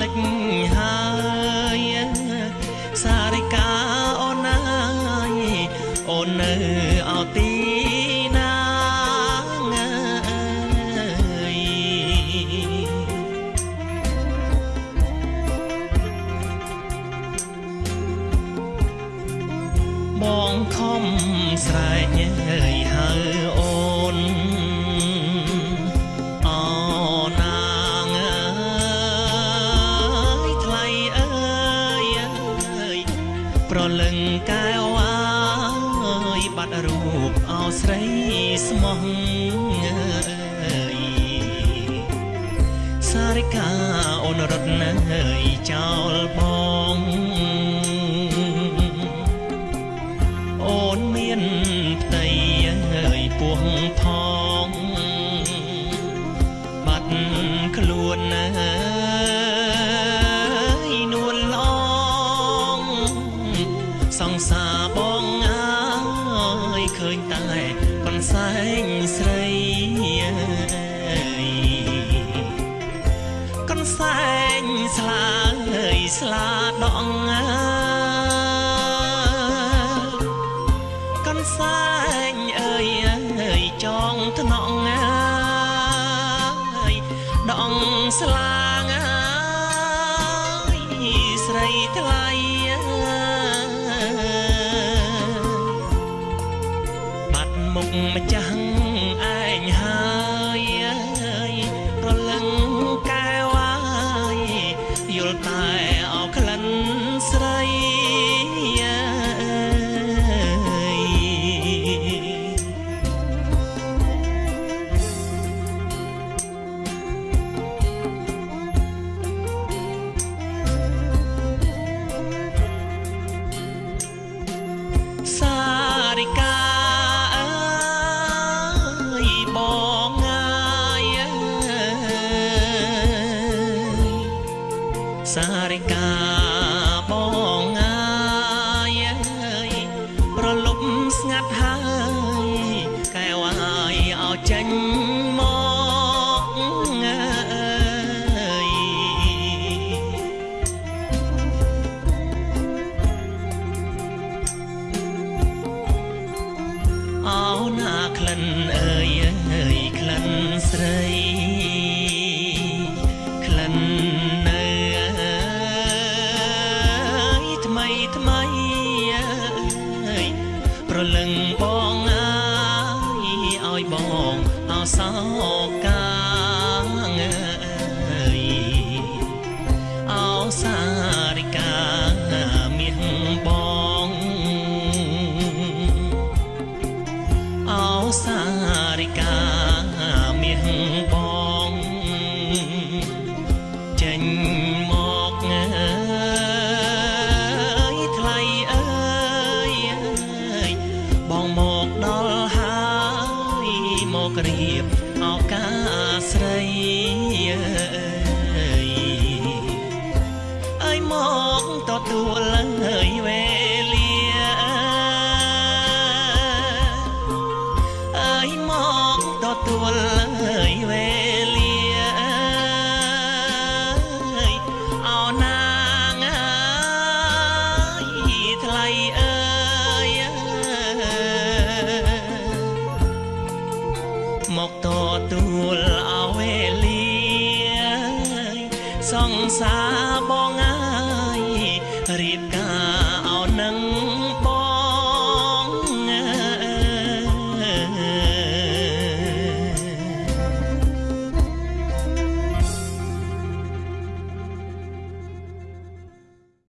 លិចហើយសារិកាអូនអើយអូននៅអោទីណាងអើយបងខំស្រែកអើយហៅអូនអូ កែវអើយបាត់រូបអោស្រីស្មោះអើយសារិកាអូនរត់នៅចោលបង ស្លាងអើយស្រីថ្លៃអើយបាត់មុខម្ចាស់ឯងហើយអើយប្រលឹងកែវអើយយល់តែអោក្លិ សារិកាបងងាយអើយប្រលប់ស្ងាត់ហើយកែវអើយអោចេញមកអើយអោណាក្លិនអើយអើយក្លិនស្រី ថ្មីថ្មីអើយប្រលឹងបងអើយឲ្យបងអោសោកាងអើយអោសារិកាមាសបងអោសា មករៀបឱកាសស្រីអើយអើយមកទទួលអើយវេលា ងសាបងអាយរៀបការ